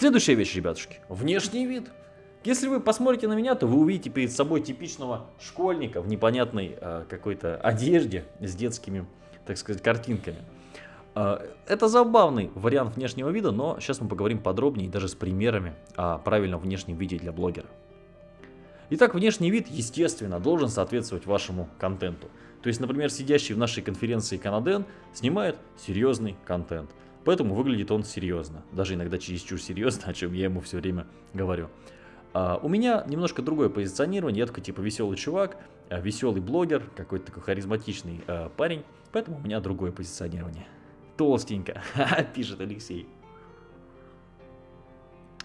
Следующая вещь, ребятушки. Внешний вид. Если вы посмотрите на меня, то вы увидите перед собой типичного школьника в непонятной э, какой-то одежде с детскими, так сказать, картинками. Э, это забавный вариант внешнего вида, но сейчас мы поговорим подробнее, даже с примерами о правильном внешнем виде для блогера. Итак, внешний вид, естественно, должен соответствовать вашему контенту. То есть, например, сидящий в нашей конференции Канаден снимает серьезный контент. Поэтому выглядит он серьезно. Даже иногда чересчур серьезно, о чем я ему все время говорю. А у меня немножко другое позиционирование. Я такой типа веселый чувак, а, веселый блогер, какой-то такой харизматичный а, парень. Поэтому у меня другое позиционирование. Толстенько, пишет Алексей.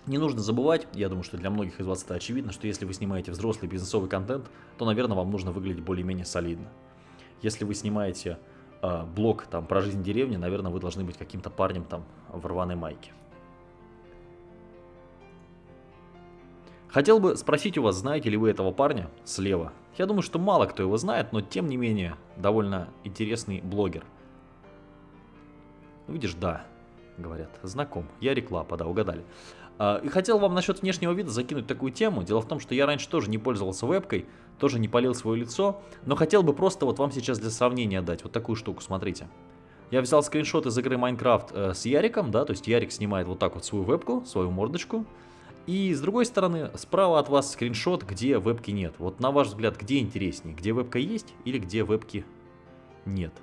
Не нужно забывать, я думаю, что для многих из вас это очевидно, что если вы снимаете взрослый бизнесовый контент, то, наверное, вам нужно выглядеть более-менее солидно. Если вы снимаете э, блог там, про жизнь деревни, наверное, вы должны быть каким-то парнем там в рваной майке. Хотел бы спросить у вас, знаете ли вы этого парня слева? Я думаю, что мало кто его знает, но тем не менее, довольно интересный блогер. Видишь, да, говорят, знаком. Я реклама, да, угадали. А, и хотел вам насчет внешнего вида закинуть такую тему. Дело в том, что я раньше тоже не пользовался вебкой, тоже не полил свое лицо, но хотел бы просто вот вам сейчас для сравнения дать вот такую штуку, смотрите. Я взял скриншот из игры Minecraft э, с Яриком, да, то есть Ярик снимает вот так вот свою вебку, свою мордочку. И с другой стороны, справа от вас скриншот, где вебки нет. Вот на ваш взгляд, где интереснее, где вебка есть или где вебки нет?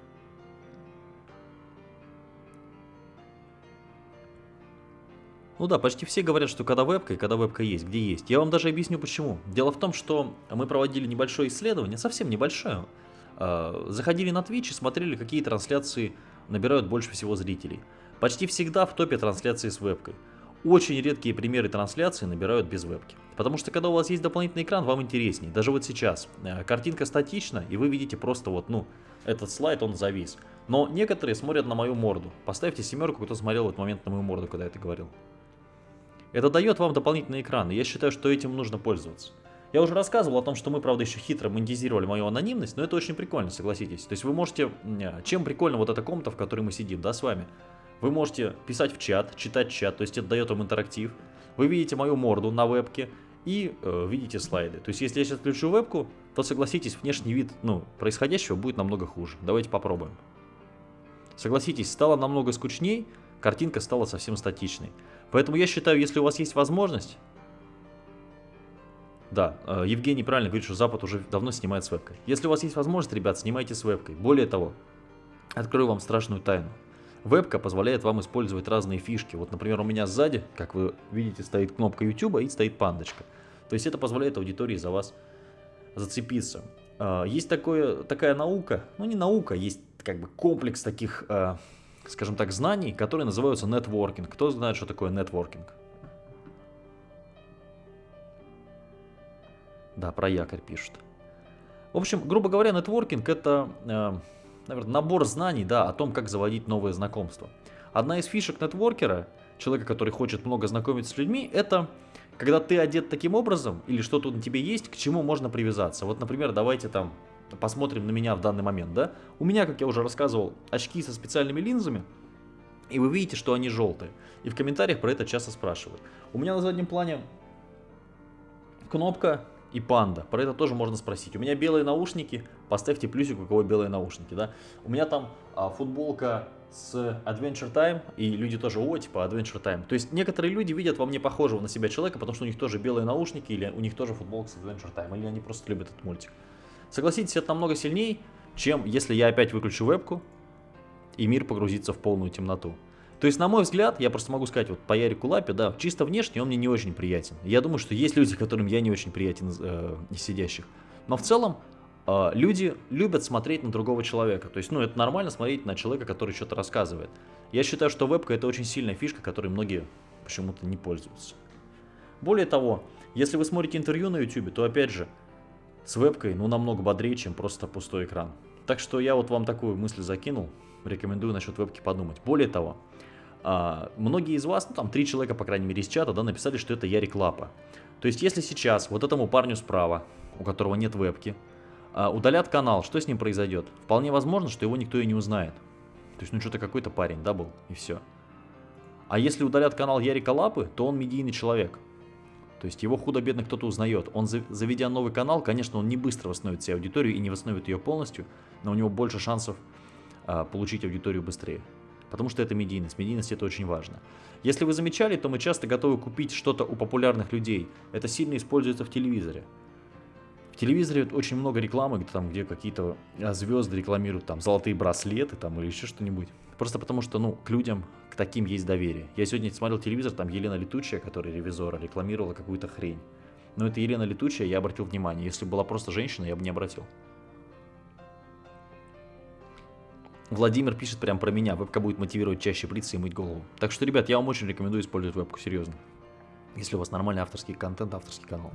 Ну да, почти все говорят, что когда вебка и когда вебка есть, где есть. Я вам даже объясню почему. Дело в том, что мы проводили небольшое исследование, совсем небольшое. А, заходили на Twitch и смотрели, какие трансляции набирают больше всего зрителей. Почти всегда в топе трансляции с вебкой. Очень редкие примеры трансляции набирают без вебки. Потому что когда у вас есть дополнительный экран, вам интереснее. Даже вот сейчас. Э, картинка статична, и вы видите просто вот, ну, этот слайд, он завис. Но некоторые смотрят на мою морду. Поставьте семерку, кто смотрел в этот момент на мою морду, когда я это говорил. Это дает вам дополнительный экран, и я считаю, что этим нужно пользоваться. Я уже рассказывал о том, что мы, правда, еще хитро монетизировали мою анонимность, но это очень прикольно, согласитесь. То есть вы можете... Чем прикольно вот эта комната, в которой мы сидим, да, с вами? Вы можете писать в чат, читать чат, то есть это дает вам интерактив. Вы видите мою морду на вебке и э, видите слайды. То есть если я сейчас включу вебку, то согласитесь, внешний вид ну, происходящего будет намного хуже. Давайте попробуем. Согласитесь, стало намного скучней, картинка стала совсем статичной. Поэтому я считаю, если у вас есть возможность... Да, э, Евгений правильно говорит, что Запад уже давно снимает с вебкой. Если у вас есть возможность, ребят, снимайте с вебкой. Более того, открою вам страшную тайну. Вебка позволяет вам использовать разные фишки. Вот, например, у меня сзади, как вы видите, стоит кнопка YouTube и стоит пандочка. То есть это позволяет аудитории за вас зацепиться. Э, есть такое, такая наука, ну не наука, есть как бы комплекс таких э, скажем так, знаний, которые называются нетворкинг. Кто знает, что такое нетворкинг? Да, про якорь пишут. В общем, грубо говоря, нетворкинг это, э, наверное, набор знаний да, о том, как заводить новые знакомства. Одна из фишек нетворкера, человека, который хочет много знакомиться с людьми, это когда ты одет таким образом, или что-то на тебе есть, к чему можно привязаться. Вот, например, давайте там посмотрим на меня в данный момент, да, у меня, как я уже рассказывал, очки со специальными линзами, и вы видите, что они желтые. И в комментариях про это часто спрашивают. У меня на заднем плане кнопка и панда. Про это тоже можно спросить. У меня белые наушники. Поставьте плюсик, у кого белые наушники. Да? У меня там а, футболка с Adventure Time. И люди тоже, о, типа Adventure Time. То есть некоторые люди видят во мне похожего на себя человека, потому что у них тоже белые наушники, или у них тоже футболка с Adventure Time. Или они просто любят этот мультик. Согласитесь, это намного сильнее, чем если я опять выключу вебку, и мир погрузится в полную темноту. То есть, на мой взгляд, я просто могу сказать, вот по Ярику Лапе, да, чисто внешне он мне не очень приятен. Я думаю, что есть люди, которым я не очень приятен э, из сидящих. Но в целом, э, люди любят смотреть на другого человека. То есть, ну, это нормально смотреть на человека, который что-то рассказывает. Я считаю, что вебка это очень сильная фишка, которой многие почему-то не пользуются. Более того, если вы смотрите интервью на YouTube, то опять же, с вебкой, ну, намного бодрее, чем просто пустой экран. Так что я вот вам такую мысль закинул, рекомендую насчет вебки подумать. Более того, а, многие из вас, ну там три человека, по крайней мере, из чата, да, написали, что это Ярик Лапа. То есть, если сейчас вот этому парню справа, у которого нет вебки, а, удалят канал, что с ним произойдет? Вполне возможно, что его никто и не узнает. То есть, ну что-то какой-то парень, да, был, и все. А если удалят канал Ярика Лапы, то он медийный человек. То есть его худо-бедно кто-то узнает. Он, заведя новый канал, конечно, он не быстро восстановит себе аудиторию и не восстановит ее полностью, но у него больше шансов а, получить аудиторию быстрее. Потому что это медийность. Медийность это очень важно. Если вы замечали, то мы часто готовы купить что-то у популярных людей. Это сильно используется в телевизоре. В телевизоре очень много рекламы, где, там, где какие-то а, звезды рекламируют там золотые браслеты там, или еще что-нибудь. Просто потому что ну, к людям, к таким есть доверие. Я сегодня смотрел телевизор, там Елена Летучая, которая ревизора, рекламировала какую-то хрень. Но это Елена Летучая, я обратил внимание. Если была просто женщина, я бы не обратил. Владимир пишет прям про меня. Вебка будет мотивировать чаще бриться и мыть голову. Так что, ребят, я вам очень рекомендую использовать вебку, серьезно. Если у вас нормальный авторский контент, авторский канал.